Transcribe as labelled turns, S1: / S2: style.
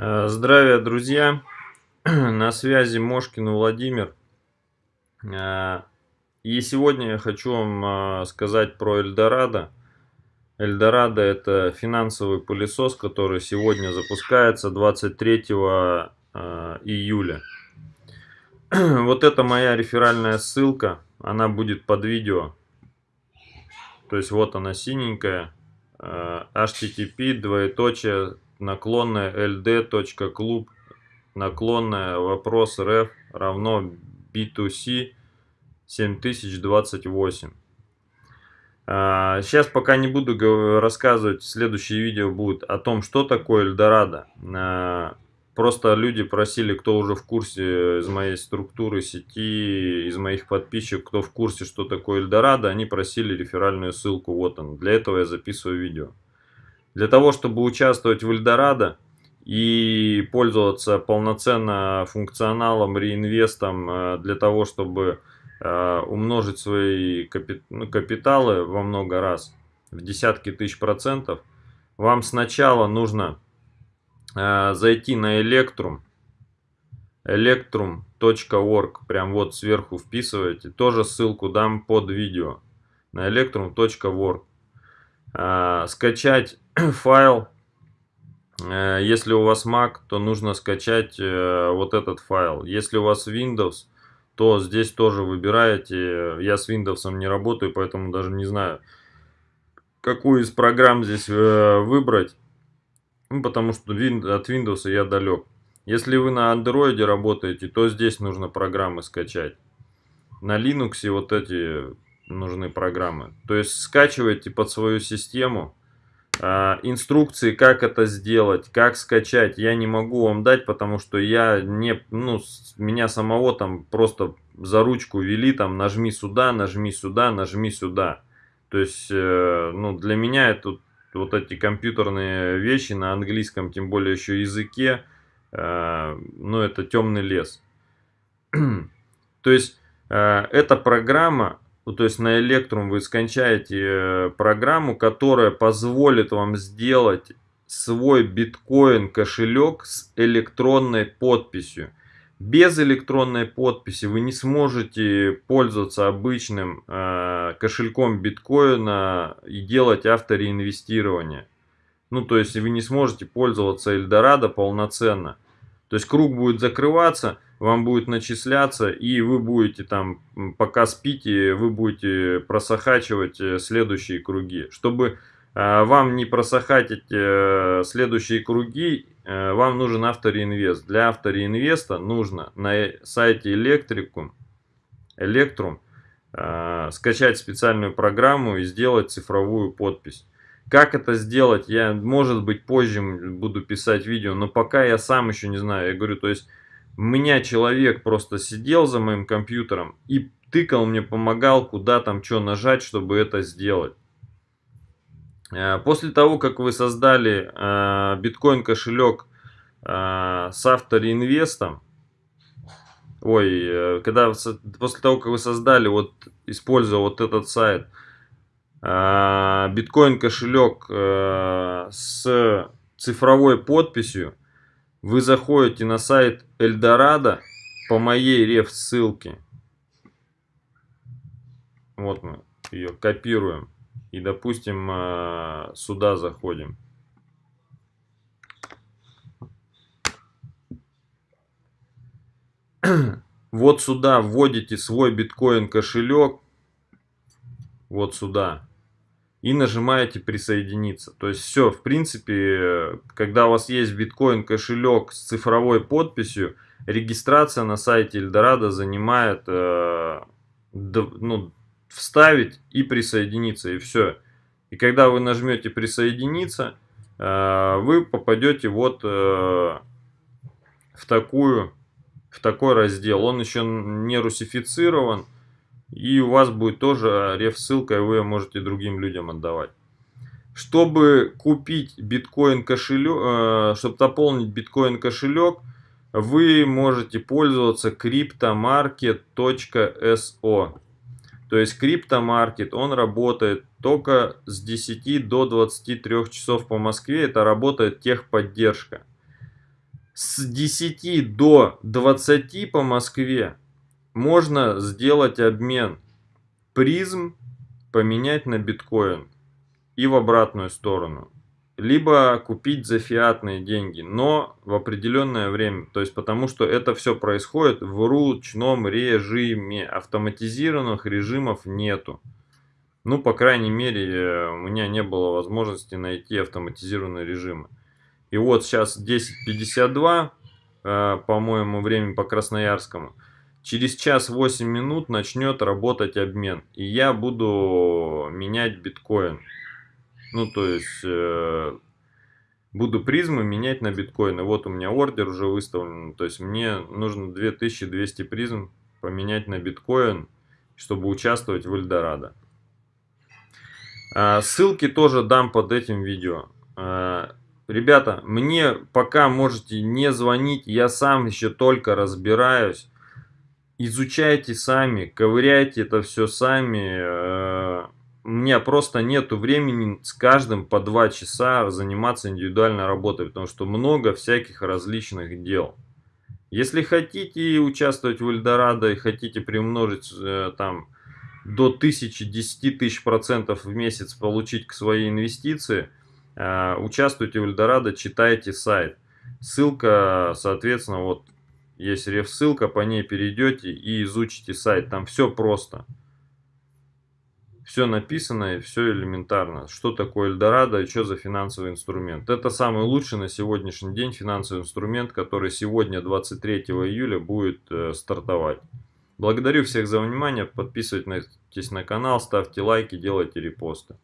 S1: Э, здравия, друзья! На связи Мошкин Владимир. Э, и сегодня я хочу вам э, сказать про Эльдорадо. Эльдорадо это финансовый пылесос, который сегодня запускается 23 июля. Вот это моя реферальная ссылка, она будет под видео. То есть вот она синенькая, http двоеточие наклонная ld.club наклонная вопрос ref равно b2c 7028. Сейчас пока не буду рассказывать, следующее видео будет о том, что такое Эльдорадо. А, просто люди просили, кто уже в курсе из моей структуры сети, из моих подписчиков, кто в курсе, что такое Эльдорадо, они просили реферальную ссылку, вот он. Для этого я записываю видео. Для того, чтобы участвовать в Эльдорадо и пользоваться полноценно функционалом, реинвестом, э, для того, чтобы э, умножить свои ну, капиталы во много раз, в десятки тысяч процентов, вам сначала нужно э, зайти на Electrum, electrum.org, прям вот сверху вписываете, тоже ссылку дам под видео, на electrum.org. Скачать файл. Э, если у вас Mac, то нужно скачать э, вот этот файл. Если у вас Windows, то здесь тоже выбираете. Я с Windows не работаю, поэтому даже не знаю, какую из программ здесь э, выбрать. Ну, потому что от Windows я далек. Если вы на Android работаете, то здесь нужно программы скачать. На Linux вот эти нужны программы. То есть скачивайте под свою систему а, инструкции, как это сделать, как скачать, я не могу вам дать, потому что я не, ну, меня самого там просто за ручку вели, там, нажми сюда, нажми сюда, нажми сюда. То есть, э, ну, для меня это вот эти компьютерные вещи на английском, тем более еще языке, э, ну, это темный лес. То есть, э, эта программа, ну, то есть на Electrum вы скачаете э, программу, которая позволит вам сделать свой биткоин кошелек с электронной подписью. Без электронной подписи вы не сможете пользоваться обычным э, кошельком биткоина и делать автореинвестирование. Ну, то есть вы не сможете пользоваться Эльдорадо полноценно. То есть круг будет закрываться, вам будет начисляться, и вы будете там, пока спите, вы будете просохачивать э, следующие круги. Чтобы э, вам не просохатить э, следующие круги, вам нужен автореинвест. Для автореинвеста нужно на сайте Electricum, Electrum скачать специальную программу и сделать цифровую подпись. Как это сделать, я, может быть, позже буду писать видео, но пока я сам еще не знаю. Я говорю, то есть у меня человек просто сидел за моим компьютером и тыкал мне, помогал, куда там что нажать, чтобы это сделать. Э, после того, как вы создали э, биткоин кошелек э, с автореинвестом, ой, когда после того, как вы создали, вот используя вот этот сайт, биткоин кошелек с цифровой подписью, вы заходите на сайт Эльдорадо по моей реф ссылке. Вот мы ее копируем. И, допустим, а, сюда заходим. Вот сюда вводите свой биткоин кошелек. Вот сюда и нажимаете присоединиться. То есть все, в принципе, когда у вас есть биткоин кошелек с цифровой подписью, регистрация на сайте Эльдорадо занимает э, ну, вставить и присоединиться, и все. И когда вы нажмете присоединиться, э, вы попадете вот э, в такую в такой раздел. Он еще не русифицирован. И у вас будет тоже реф-ссылка, и вы ее можете другим людям отдавать. Чтобы купить биткоин кошелек, э, чтобы дополнить биткоин кошелек, вы можете пользоваться cryptomarket.so. То есть CryptoMarket, он работает только с 10 до 23 часов по Москве. Это работает техподдержка. с 10 до 20 по Москве можно сделать обмен призм поменять на биткоин и в обратную сторону. Либо купить за фиатные деньги, но в определенное время. То есть потому что это все происходит в ручном режиме. Автоматизированных режимов нету. Ну, по крайней мере, у меня не было возможности найти автоматизированные режимы. И вот сейчас 10.52, э, по-моему, время по Красноярскому. Через час 8 минут начнет работать обмен. И я буду менять биткоин. Ну, то есть, э, буду призмы менять на биткоины. Вот у меня ордер уже выставлен. То есть, мне нужно 2200 призм поменять на биткоин, чтобы участвовать в Эльдорадо. А, ссылки тоже дам под этим видео. А, ребята, мне пока можете не звонить, я сам еще только разбираюсь. Изучайте сами, ковыряйте это все сами. Э, у меня просто нету времени с каждым по два часа заниматься индивидуальной работой, потому что много всяких различных дел. Если хотите участвовать в Эльдорадо и хотите приумножить э, там до 1000-10 тысяч процентов в месяц получить к своей инвестиции, э, участвуйте в Эльдорадо, читайте сайт. Ссылка, соответственно, вот есть реф-ссылка, по ней перейдете и изучите сайт. Там все просто. Все написано и все элементарно. Что такое Эльдорадо и что за финансовый инструмент. Это самый лучший на сегодняшний день финансовый инструмент, который сегодня, 23 июля, будет э, стартовать. Благодарю всех за внимание. Подписывайтесь на канал, ставьте лайки, делайте репосты.